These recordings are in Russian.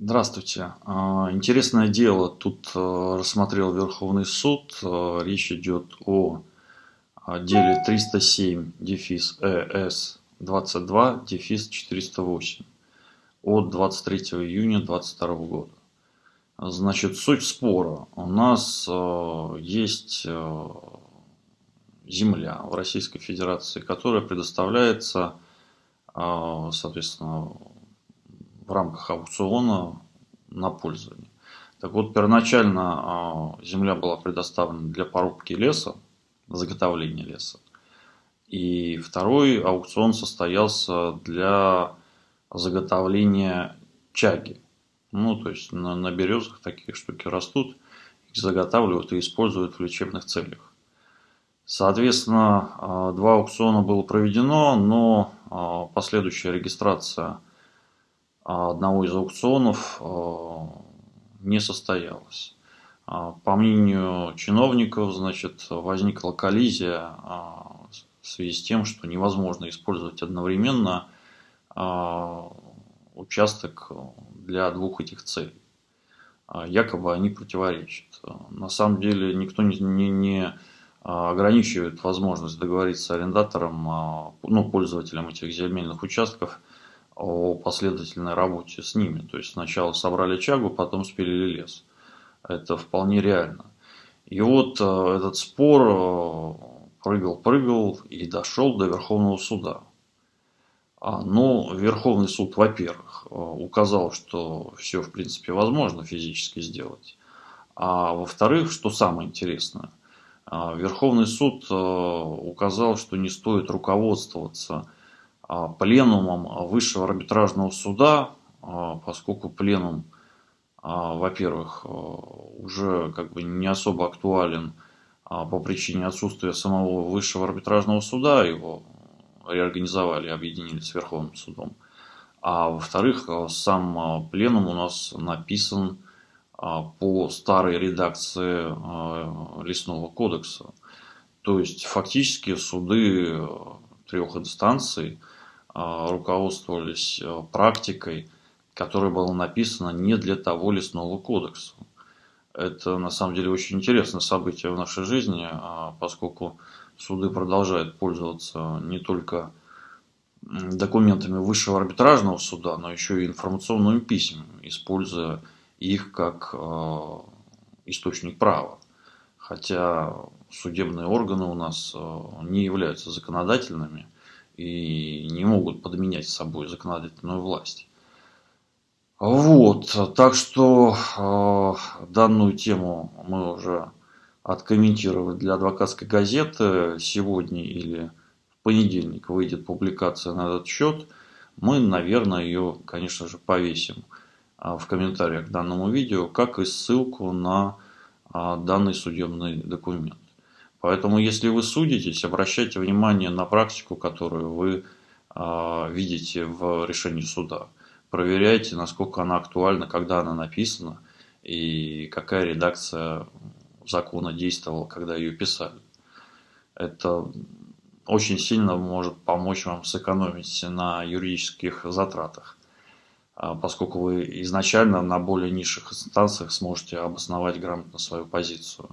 Здравствуйте. А, Интересное дело тут э, рассмотрел Верховный суд. Э, Речь идет о а, деле 307 дефис ЭС 22 дефис 408 от 23 июня 2022 года. Значит, суть спора. У нас э, есть земля в Российской Федерации, которая предоставляется, соответственно, в рамках аукциона на пользование. Так вот, первоначально а, земля была предоставлена для порубки леса, заготовления леса. И второй аукцион состоялся для заготовления чаги. Ну, то есть на, на березах такие штуки растут, их заготавливают и используют в лечебных целях. Соответственно, а, два аукциона было проведено, но а, последующая регистрация одного из аукционов а, не состоялось. А, по мнению чиновников, значит, возникла коллизия в связи с тем, что невозможно использовать одновременно участок для двух этих целей. Якобы они противоречат. На самом деле никто не, не, не ограничивает возможность договориться с арендатором, ну, пользователем этих земельных участков – о последовательной работе с ними. То есть сначала собрали чагу, потом спилили лес. Это вполне реально. И вот э, этот спор прыгал-прыгал э, и дошел до Верховного суда. А, но Верховный суд, во-первых, э, указал, что все в принципе возможно физически сделать. А во-вторых, что самое интересное, Верховный суд указал, что не стоит руководствоваться пленумом Высшего арбитражного суда, а, поскольку пленум, а, во-первых, уже как бы не особо актуален по причине отсутствия самого Высшего арбитражного суда, его реорганизовали, объединили с Верховным судом. А во-вторых, сам пленум у нас написан по старой редакции Лесного кодекса. То есть фактически суды трех инстанций – а, руководствовались э, практикой, которая была написана не для того лесного кодекса. Это на самом деле очень интересное событие в нашей жизни, а, поскольку суды продолжают пользоваться не только документами высшего арбитражного суда, но еще и информационными письмами, используя их как э, источник права. Хотя судебные органы у нас не являются законодательными – и не могут подменять собой законодательную власть. Вот, так что э, данную тему мы уже откомментировали для адвокатской газеты. Сегодня или в понедельник выйдет публикация на этот счет. Мы, наверное, ее, конечно же, повесим э, в комментариях к данному видео, как и ссылку на э, данный судебный документ. Поэтому, если вы судитесь, обращайте внимание на практику, которую вы э, видите в решении суда. Проверяйте, насколько она актуальна, когда она написана и какая редакция закона действовала, когда ее писали. Это очень сильно может помочь вам сэкономить на юридических затратах, а, поскольку вы изначально на более низших инстанциях сможете обосновать грамотно свою позицию.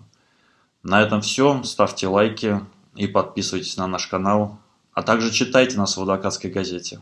На этом все. Ставьте лайки и подписывайтесь на наш канал. А также читайте нас в адвокатской газете.